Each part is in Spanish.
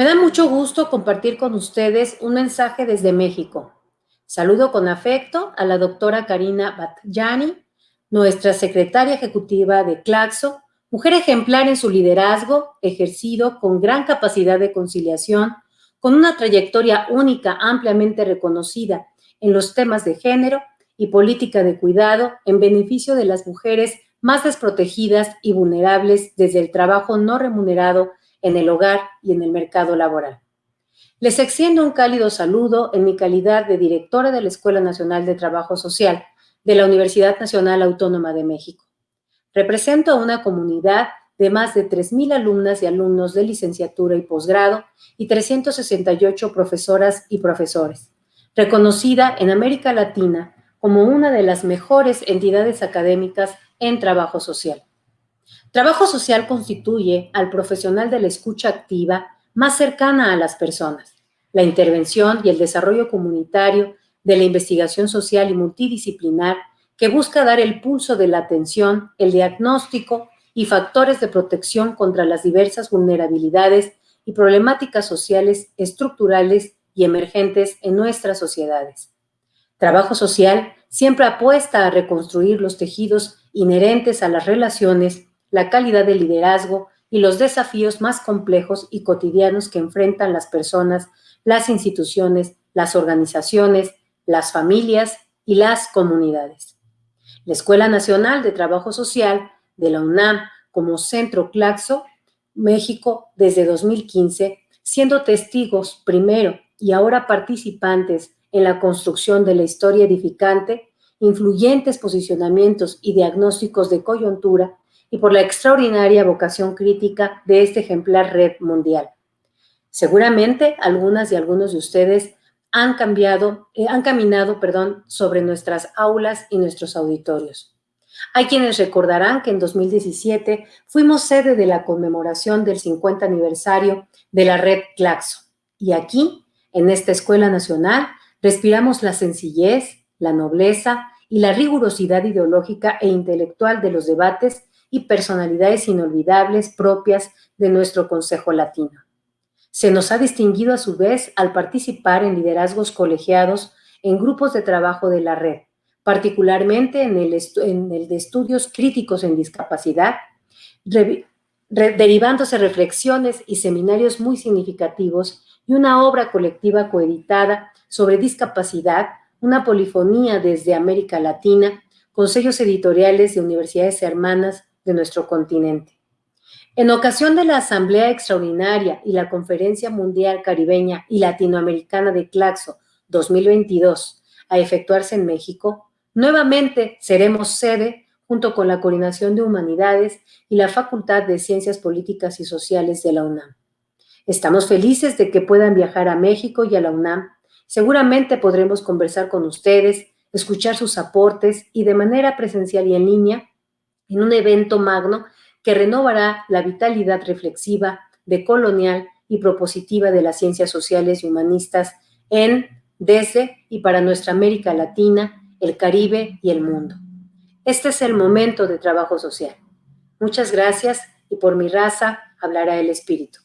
Me da mucho gusto compartir con ustedes un mensaje desde México. Saludo con afecto a la doctora Karina Batjani, nuestra secretaria ejecutiva de Claxo, mujer ejemplar en su liderazgo, ejercido con gran capacidad de conciliación, con una trayectoria única ampliamente reconocida en los temas de género y política de cuidado en beneficio de las mujeres más desprotegidas y vulnerables desde el trabajo no remunerado en el hogar y en el mercado laboral. Les extiendo un cálido saludo en mi calidad de directora de la Escuela Nacional de Trabajo Social de la Universidad Nacional Autónoma de México. Represento a una comunidad de más de 3.000 alumnas y alumnos de licenciatura y posgrado y 368 profesoras y profesores, reconocida en América Latina como una de las mejores entidades académicas en trabajo social. Trabajo social constituye al profesional de la escucha activa más cercana a las personas, la intervención y el desarrollo comunitario de la investigación social y multidisciplinar que busca dar el pulso de la atención, el diagnóstico y factores de protección contra las diversas vulnerabilidades y problemáticas sociales, estructurales y emergentes en nuestras sociedades. Trabajo social siempre apuesta a reconstruir los tejidos inherentes a las relaciones la calidad de liderazgo y los desafíos más complejos y cotidianos que enfrentan las personas, las instituciones, las organizaciones, las familias y las comunidades. La Escuela Nacional de Trabajo Social de la UNAM como Centro Claxo, México, desde 2015, siendo testigos primero y ahora participantes en la construcción de la historia edificante, influyentes posicionamientos y diagnósticos de coyuntura y por la extraordinaria vocación crítica de este ejemplar red mundial. Seguramente algunas y algunos de ustedes han cambiado, eh, han caminado, perdón, sobre nuestras aulas y nuestros auditorios. Hay quienes recordarán que en 2017 fuimos sede de la conmemoración del 50 aniversario de la red Claxo. Y aquí, en esta Escuela Nacional, respiramos la sencillez, la nobleza y la rigurosidad ideológica e intelectual de los debates y personalidades inolvidables propias de nuestro Consejo Latino. Se nos ha distinguido a su vez al participar en liderazgos colegiados en grupos de trabajo de la red, particularmente en el, de estudios críticos en discapacidad, derivándose reflexiones y seminarios muy significativos y una obra colectiva coeditada sobre discapacidad, una polifonía desde América Latina, con sellos editoriales de universidades hermanas de nuestro continente. En ocasión de la Asamblea Extraordinaria y la Conferencia Mundial Caribeña y Latinoamericana de Claxo 2022 a efectuarse en México, nuevamente seremos sede junto con la Coordinación de Humanidades y la Facultad de Ciencias Políticas y Sociales de la UNAM. Estamos felices de que puedan viajar a México y a la UNAM. Seguramente podremos conversar con ustedes, escuchar sus aportes y de manera presencial y en línea en un evento magno que renovará la vitalidad reflexiva, decolonial y propositiva de las ciencias sociales y humanistas en, desde y para nuestra América Latina, el Caribe y el mundo. Este es el momento de trabajo social. Muchas gracias y por mi raza hablará el Espíritu.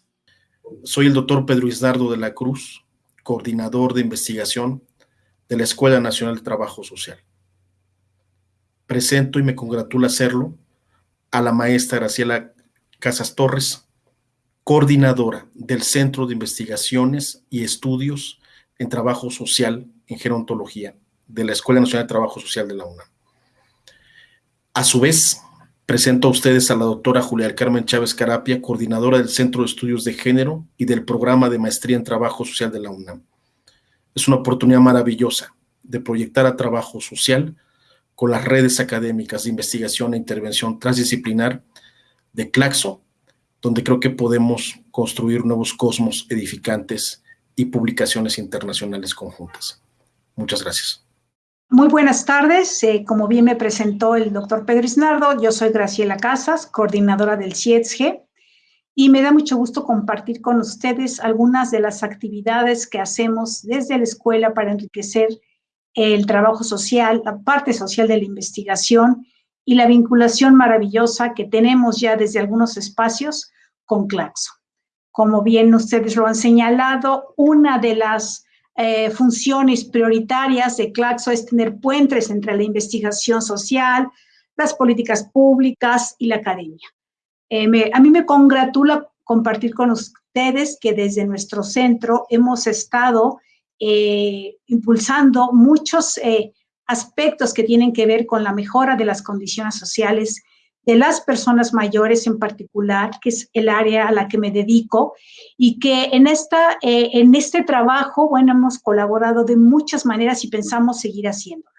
Soy el doctor Pedro Isnardo de la Cruz, coordinador de investigación de la Escuela Nacional de Trabajo Social presento y me congratula hacerlo a la maestra Graciela Casas Torres, coordinadora del Centro de Investigaciones y Estudios en Trabajo Social en Gerontología de la Escuela Nacional de Trabajo Social de la UNAM. A su vez, presento a ustedes a la doctora Julia Carmen Chávez Carapia, coordinadora del Centro de Estudios de Género y del Programa de Maestría en Trabajo Social de la UNAM. Es una oportunidad maravillosa de proyectar a trabajo social con las redes académicas de investigación e intervención transdisciplinar de Claxo, donde creo que podemos construir nuevos cosmos edificantes y publicaciones internacionales conjuntas. Muchas gracias. Muy buenas tardes. Eh, como bien me presentó el doctor Pedro Isnardo, yo soy Graciela Casas, coordinadora del CIETSG, y me da mucho gusto compartir con ustedes algunas de las actividades que hacemos desde la escuela para enriquecer el trabajo social, la parte social de la investigación y la vinculación maravillosa que tenemos ya desde algunos espacios con Claxo. Como bien ustedes lo han señalado, una de las eh, funciones prioritarias de Claxo es tener puentes entre la investigación social, las políticas públicas y la academia. Eh, a mí me congratula compartir con ustedes que desde nuestro centro hemos estado eh, impulsando muchos aspectos que tienen que ver con la mejora de las condiciones sociales de las personas mayores en particular, que es el área a la que me dedico, y que en, esta, eh, en este trabajo, bueno, hemos colaborado de muchas maneras y pensamos seguir haciéndolo.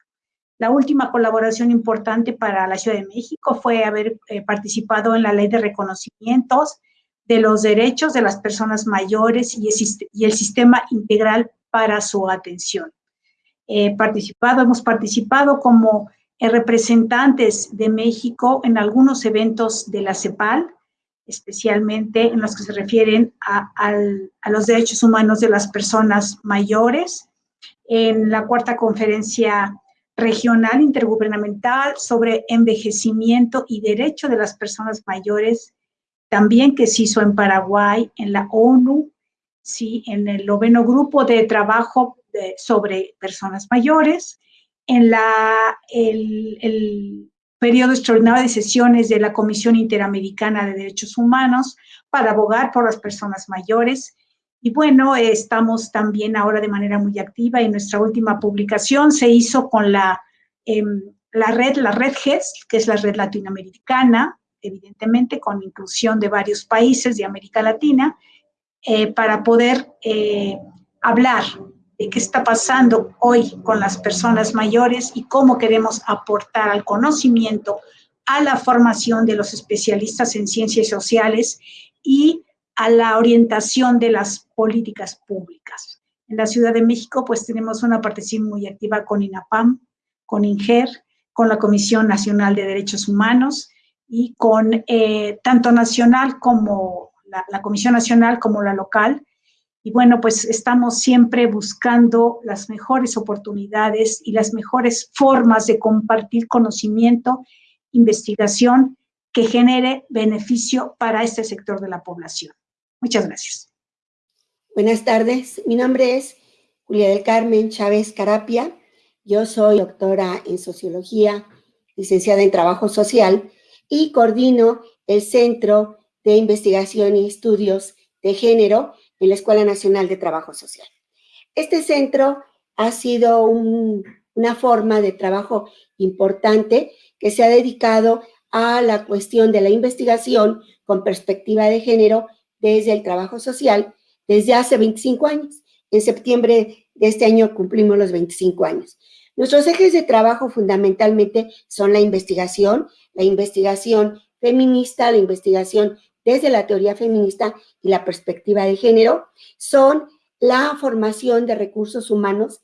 La última colaboración importante para la Ciudad de México fue haber eh, participado en la ley de reconocimientos de los derechos de las personas mayores y el, y el sistema integral para su atención. participado, hemos participado como eh, representantes de México en algunos eventos de la CEPAL, especialmente en los que se refieren a, los derechos humanos de las personas mayores, en la cuarta conferencia regional intergubernamental sobre envejecimiento y derecho de las personas mayores, también que se hizo en Paraguay, en la ONU, sí, en el noveno grupo de trabajo sobre personas mayores, en la, el, periodo extraordinario de sesiones de la Comisión Interamericana de Derechos Humanos para abogar por las personas mayores. Y bueno, estamos también ahora de manera muy activa y nuestra última publicación se hizo con la, em, la red, la red GES, que es la red latinoamericana, evidentemente con inclusión de varios países de América Latina, eh, para poder eh, hablar de qué está pasando hoy con las personas mayores y cómo queremos aportar al conocimiento, a la formación de los especialistas en ciencias sociales y a la orientación de las políticas públicas. En la Ciudad de México, pues tenemos una participación muy activa con INAPAM, con INGER, con la Comisión Nacional de Derechos Humanos y con eh, tanto nacional como la Comisión Nacional como la local, y bueno, pues estamos siempre buscando las mejores oportunidades y las mejores formas de compartir conocimiento, investigación que genere beneficio para este sector de la población. Muchas gracias. Buenas tardes, mi nombre es Julia del Carmen Chávez Carapia. Yo soy doctora en Sociología, licenciada en Trabajo Social y coordino el Centro de Investigación y Estudios de Género en la Escuela Nacional de Trabajo Social. Este centro ha sido una forma de trabajo importante que se ha dedicado a la cuestión de la investigación con perspectiva de género desde el trabajo social desde hace 25 años. En septiembre de este año cumplimos los 25 años. Nuestros ejes de trabajo fundamentalmente son la investigación, la investigación feminista, la investigación desde la teoría feminista y la perspectiva de género son la formación de recursos humanos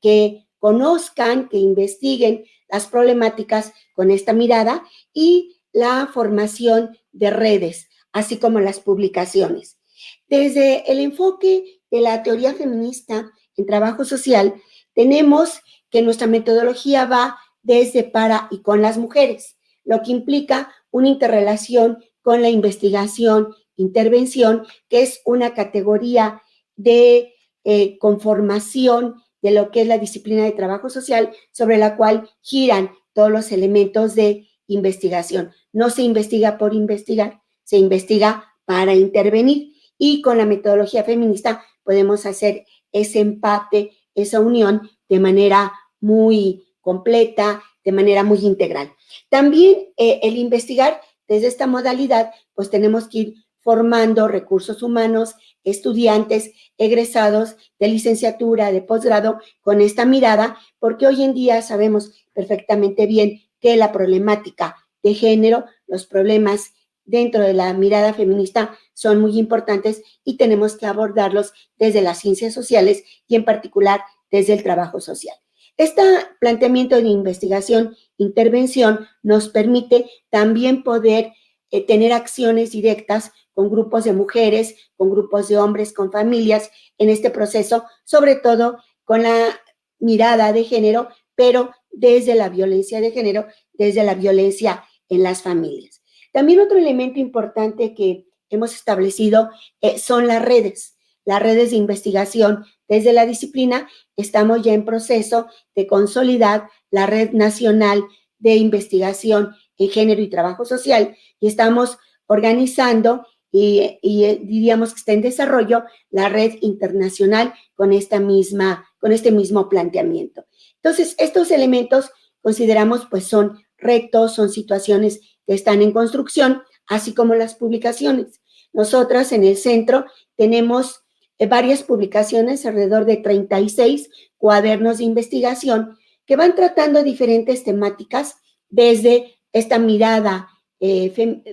que, conozcan, que investiguen las problemáticas con esta mirada y la formación de redes, así como las publicaciones. Desde el enfoque de la teoría feminista en trabajo social, tenemos que nuestra metodología va desde para y con las mujeres, lo que implica una interrelación con la investigación, intervención, que es una categoría de eh, conformación de lo que es la disciplina de trabajo social, sobre la cual giran todos los elementos de investigación. No se investiga por investigar, se investiga para intervenir. Y con la metodología feminista podemos hacer ese empate, esa unión de manera muy completa, de manera muy integral. También eh, el investigar desde esta modalidad, pues tenemos que ir formando recursos humanos, estudiantes, egresados de licenciatura, de posgrado, con esta mirada, porque hoy en día sabemos perfectamente bien que la problemática de género, los problemas dentro de la mirada feminista son muy importantes y tenemos que abordarlos desde las ciencias sociales y en particular desde el trabajo social. Este planteamiento de investigación, intervención, nos permite también poder eh, tener acciones directas con grupos de mujeres, con grupos de hombres, con familias en este proceso, sobre todo con la mirada de género, pero desde la violencia de género, desde la violencia en las familias. También otro elemento importante que hemos establecido eh, son las redes, las redes de investigación. Desde la disciplina estamos ya en proceso de consolidar la Red Nacional de Investigación en Género y Trabajo Social y estamos organizando y, eh, diríamos que está en desarrollo la red internacional con, esta misma, con este mismo planteamiento. Entonces, estos elementos consideramos pues son rectos, son situaciones que están en construcción, así como las publicaciones. Nosotras en el centro tenemos varias publicaciones, alrededor de 36 cuadernos de investigación que van tratando diferentes temáticas desde esta mirada eh,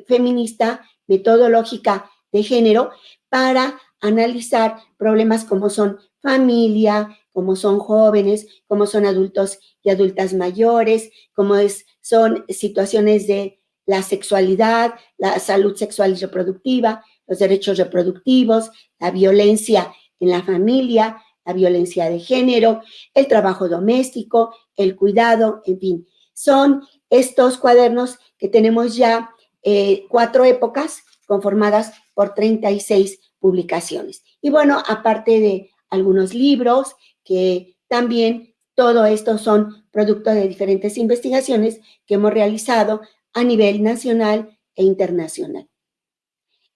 feminista, metodológica de género, para analizar problemas como son familia, como son jóvenes, como son adultos y adultas mayores, como es, son situaciones de la sexualidad, la salud sexual y reproductiva, los derechos reproductivos, la violencia en la familia, la violencia de género, el trabajo doméstico, el cuidado, en fin. Son estos cuadernos que tenemos ya eh, cuatro épocas conformadas por 36 publicaciones. Y bueno, aparte de algunos libros que también todo esto son producto de diferentes investigaciones que hemos realizado a nivel nacional e internacional.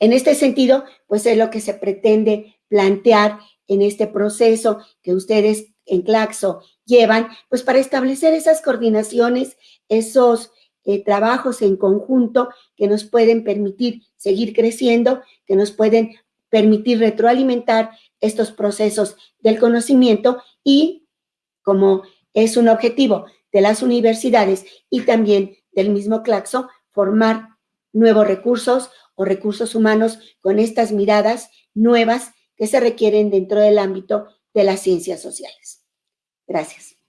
En este sentido, pues es lo que se pretende plantear en este proceso que ustedes en Claxo llevan, pues para establecer esas coordinaciones, esos eh, trabajos en conjunto que nos pueden permitir seguir creciendo, que nos pueden permitir retroalimentar estos procesos del conocimiento y como es un objetivo de las universidades y también del mismo Claxo, formar nuevos recursos o recursos humanos con estas miradas nuevas que se requieren dentro del ámbito de las ciencias sociales. Gracias.